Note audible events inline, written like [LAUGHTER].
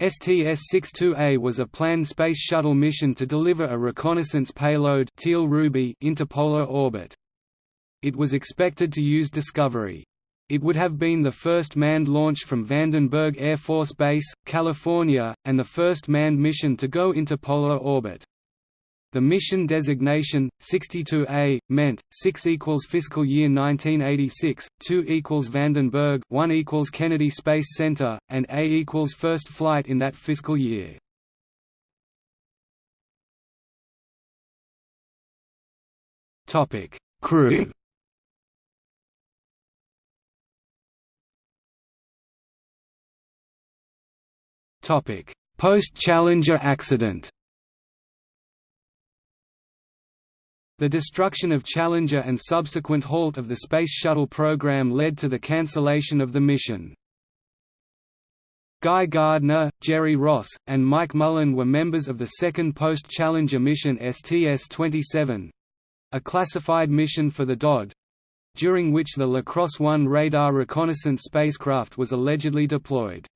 STS-62A was a planned Space Shuttle mission to deliver a reconnaissance payload Teal Ruby into polar orbit. It was expected to use Discovery. It would have been the first manned launch from Vandenberg Air Force Base, California, and the first manned mission to go into polar orbit. The mission designation, 62A, meant, 6 equals fiscal year 1986, 2 equals Vandenberg 1 equals Kennedy Space Center, and A equals first flight in that fiscal year. Crew [COUGHS] Post-Challenger accident The destruction of Challenger and subsequent halt of the Space Shuttle program led to the cancellation of the mission. Guy Gardner, Jerry Ross, and Mike Mullane were members of the second post-Challenger mission STS-27—a classified mission for the DoD—during which the Lacrosse 1 radar reconnaissance spacecraft was allegedly deployed.